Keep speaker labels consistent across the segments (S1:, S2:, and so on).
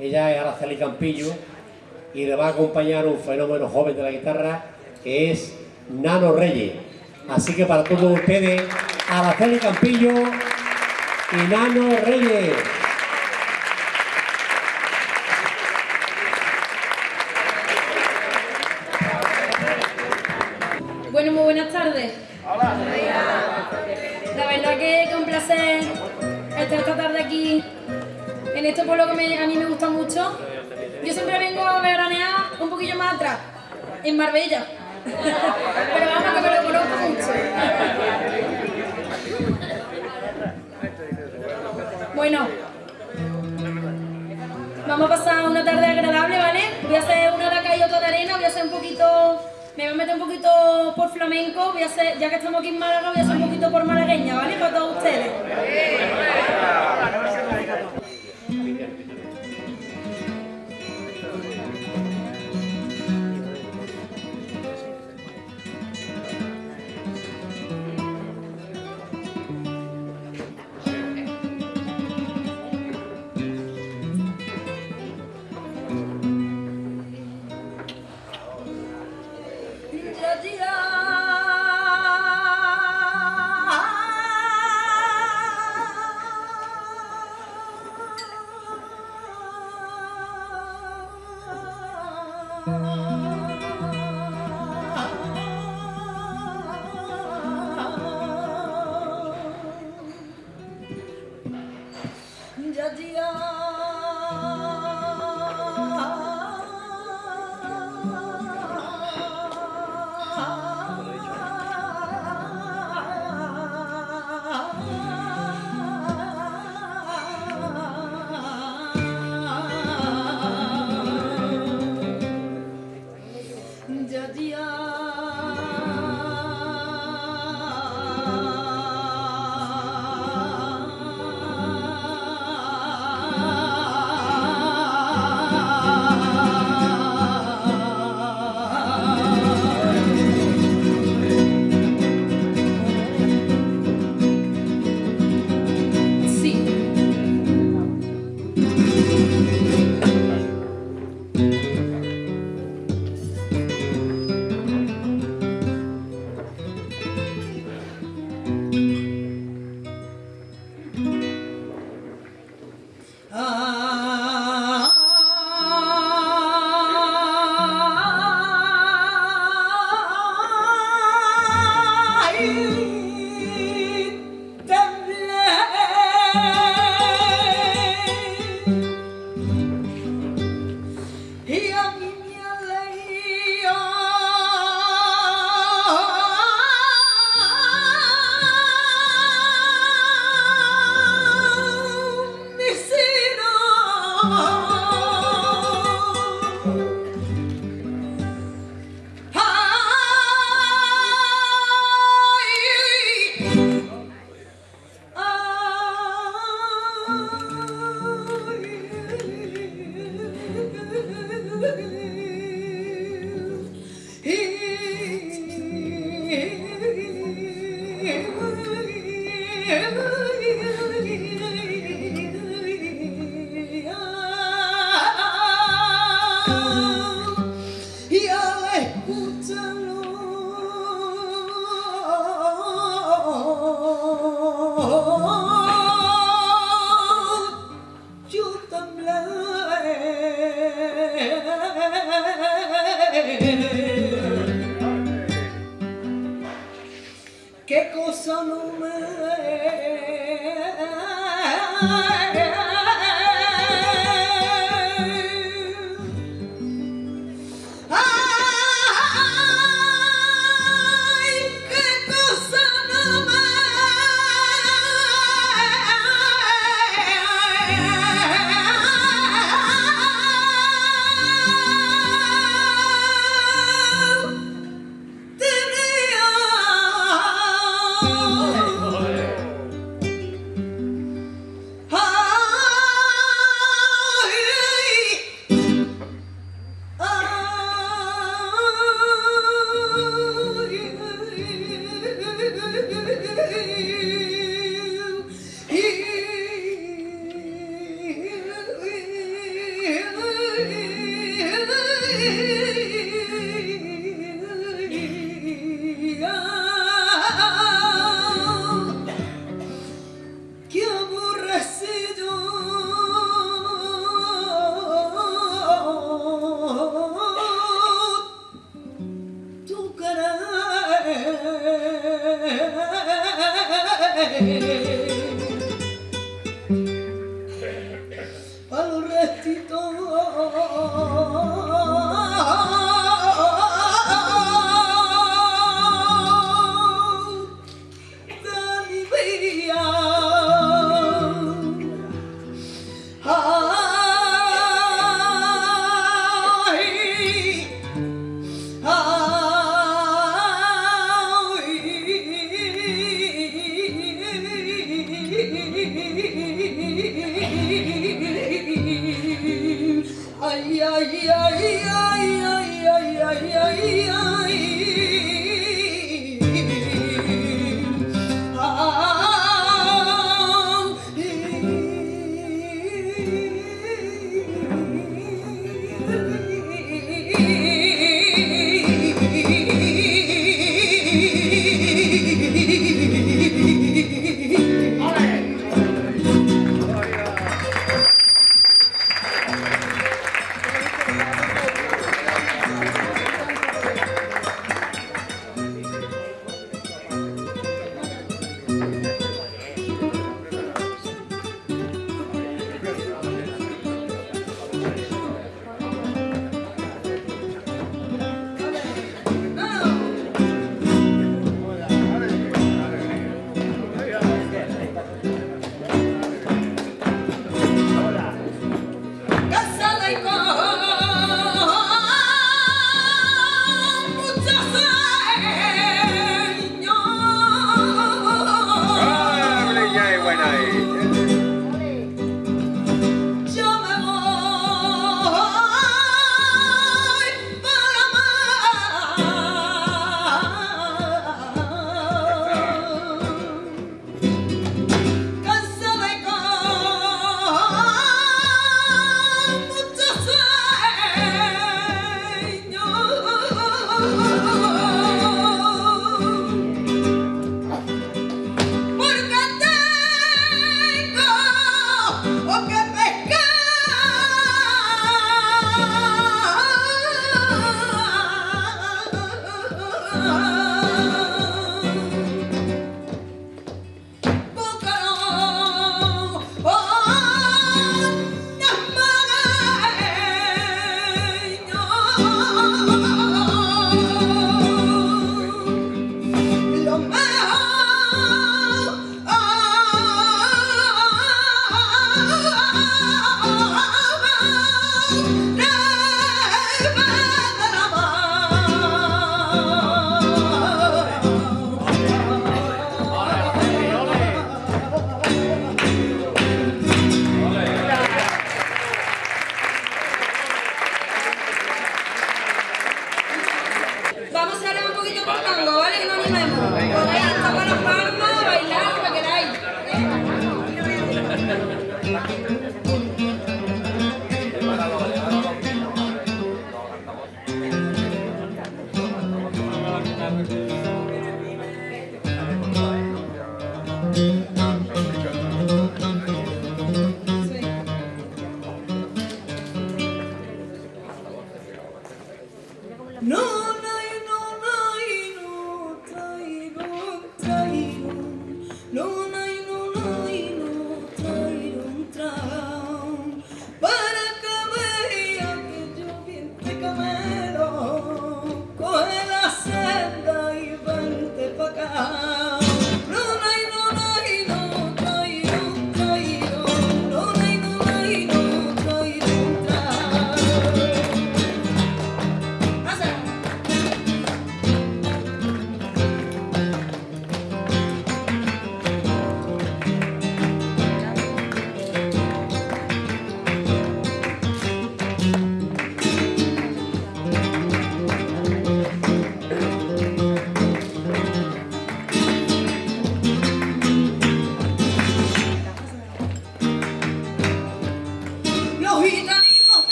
S1: ella es Araceli Campillo y le va a acompañar un fenómeno joven de la guitarra que es Nano Reyes. Así que para todos ustedes, Araceli Campillo y Nano Reyes.
S2: Marbella. Pero vamos, que me lo conozco mucho. Bueno, vamos a pasar una tarde agradable, ¿vale? Voy a hacer una de acá y otra de arena, voy a hacer un poquito, me voy a meter un poquito por flamenco, voy a hacer, ya que estamos aquí en Málaga, voy a hacer un poquito por malagueña, ¿vale? Para todos ustedes. 不争路。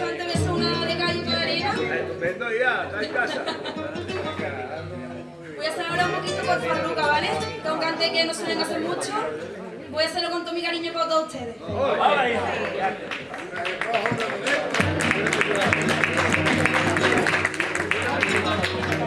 S2: hecho antes de eso una de gallo con arena.
S3: Estupendo ya, está en casa. Voy a hacer ahora un poquito con farruca, ¿vale?
S2: Que es cante que no suelen hacer mucho. Voy a hacerlo con todo mi cariño para todos ustedes. Sí.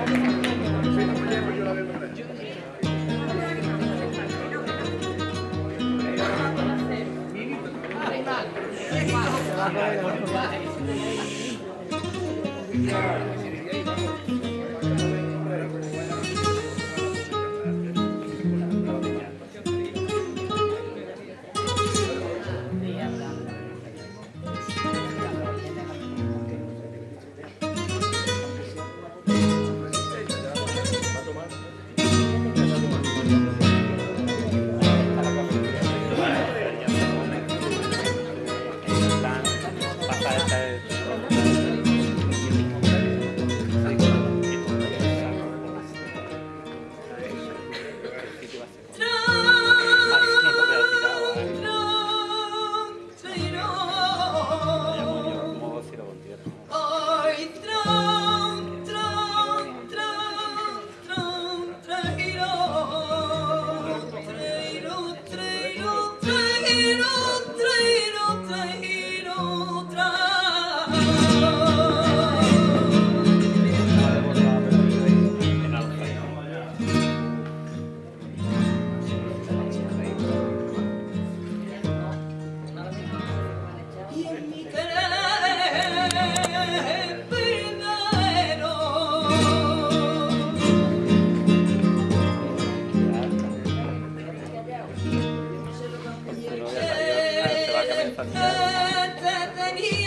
S2: familiar.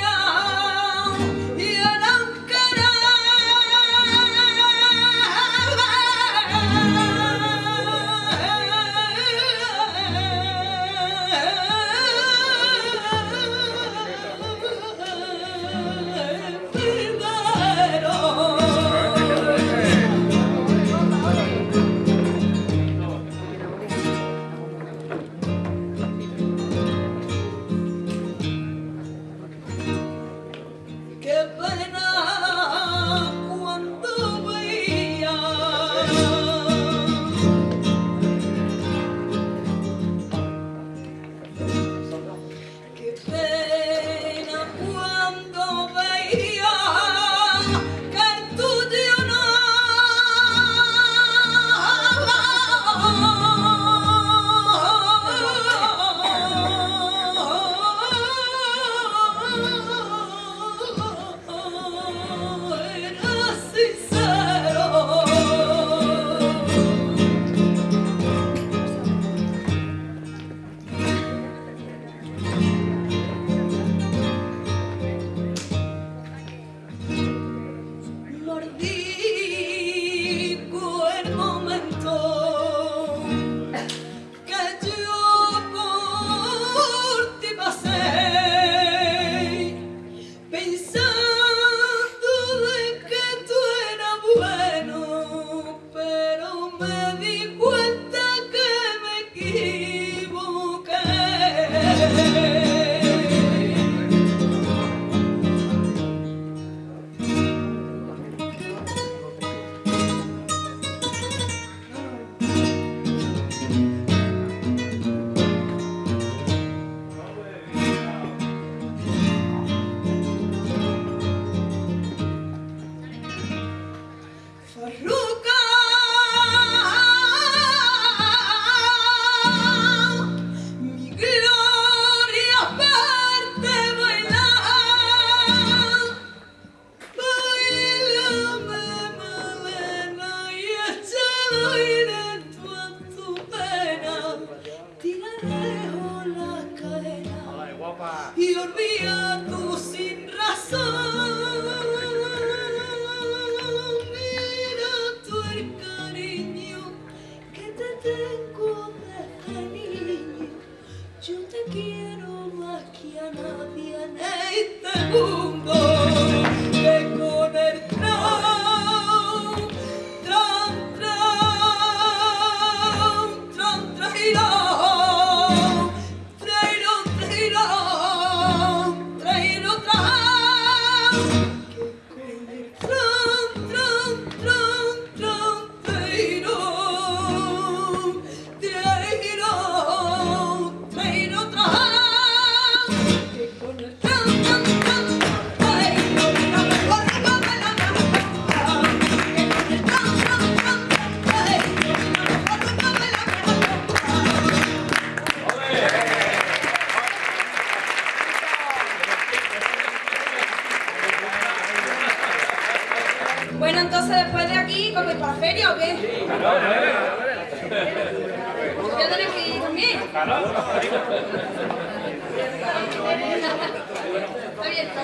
S2: Está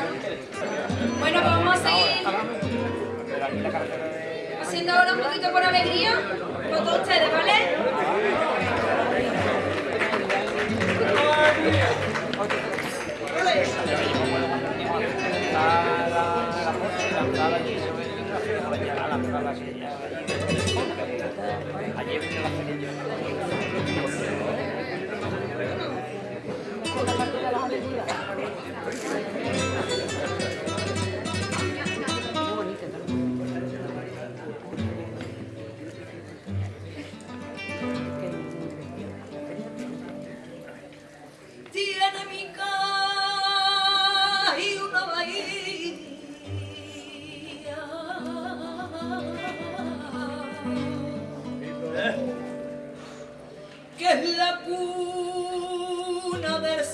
S2: Bueno, pues vamos a seguir haciendo ahora un poquito por alegría con todos ustedes, ¿vale? now that a